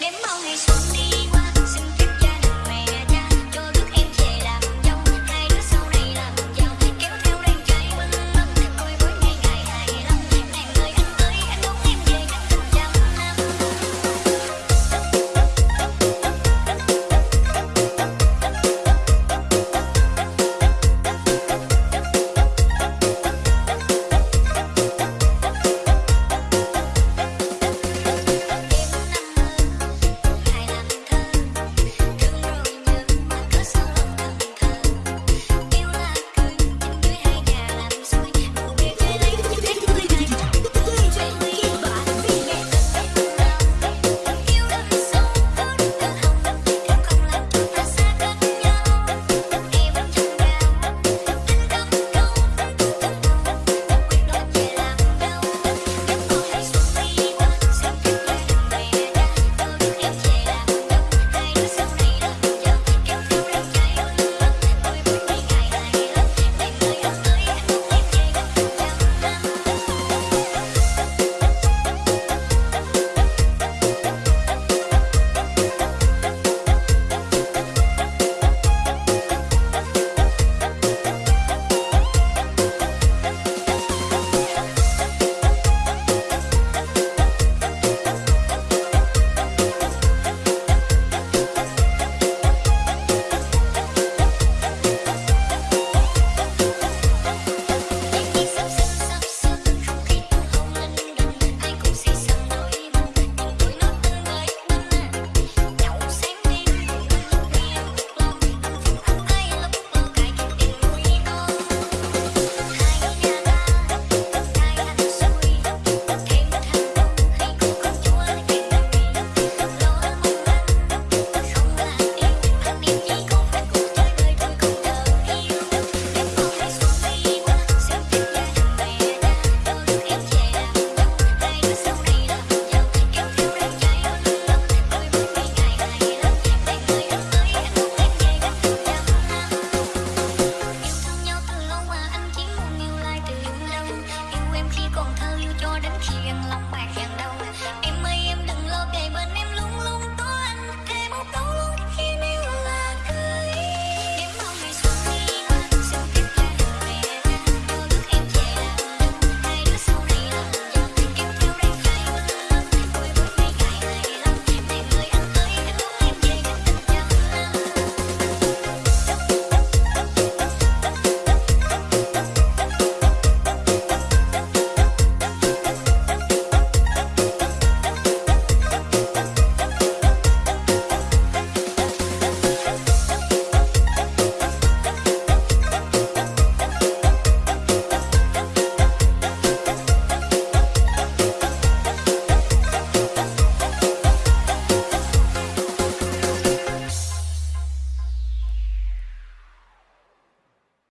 đêm mau ngày xuân đi đến khiên lòng bạc